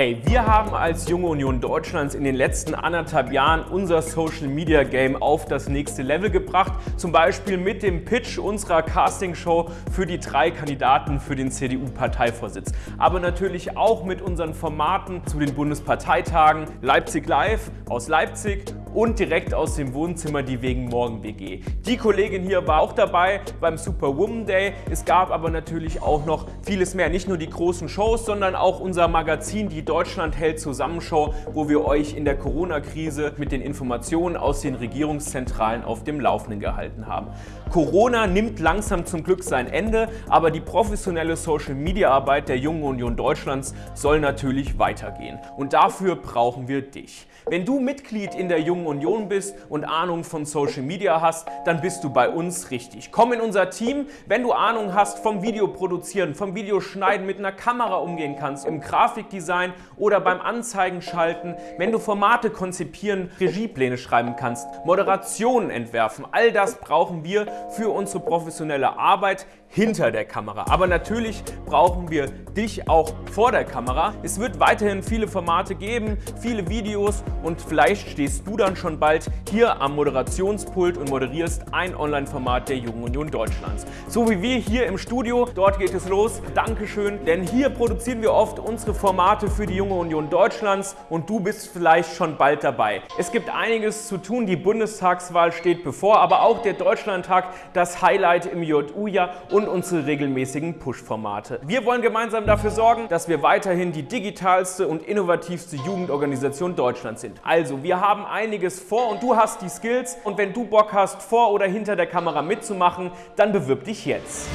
Hey, wir haben als Junge Union Deutschlands in den letzten anderthalb Jahren unser Social Media Game auf das nächste Level gebracht. Zum Beispiel mit dem Pitch unserer Castingshow für die drei Kandidaten für den CDU-Parteivorsitz. Aber natürlich auch mit unseren Formaten zu den Bundesparteitagen Leipzig Live aus Leipzig und direkt aus dem Wohnzimmer die Wegen Morgen WG. Die Kollegin hier war auch dabei beim Superwoman Day. Es gab aber natürlich auch noch vieles mehr. Nicht nur die großen Shows, sondern auch unser Magazin, die Deutschland hält Zusammenshow, wo wir euch in der Corona-Krise mit den Informationen aus den Regierungszentralen auf dem Laufenden gehalten haben. Corona nimmt langsam zum Glück sein Ende, aber die professionelle Social-Media-Arbeit der Jungen Union Deutschlands soll natürlich weitergehen. Und dafür brauchen wir dich. Wenn du Mitglied in der Jungen Union bist und Ahnung von Social Media hast, dann bist du bei uns richtig. Komm in unser Team, wenn du Ahnung hast vom Videoproduzieren, vom Videoschneiden, mit einer Kamera umgehen kannst, im Grafikdesign oder beim Anzeigen schalten, wenn du Formate konzipieren, Regiepläne schreiben kannst, Moderationen entwerfen, all das brauchen wir für unsere professionelle Arbeit hinter der Kamera. Aber natürlich brauchen wir dich auch vor der Kamera. Es wird weiterhin viele Formate geben, viele Videos und vielleicht stehst du dann schon bald hier am Moderationspult und moderierst ein Online-Format der Jungen Union Deutschlands. So wie wir hier im Studio, dort geht es los. Dankeschön, denn hier produzieren wir oft unsere Formate für die Junge Union Deutschlands und du bist vielleicht schon bald dabei. Es gibt einiges zu tun, die Bundestagswahl steht bevor, aber auch der Deutschlandtag, das Highlight im JU-Jahr und unsere regelmäßigen Push-Formate. Wir wollen gemeinsam dafür sorgen, dass wir weiterhin die digitalste und innovativste Jugendorganisation Deutschlands sind. Also, wir haben einiges vor und du hast die Skills und wenn du Bock hast, vor oder hinter der Kamera mitzumachen, dann bewirb dich jetzt.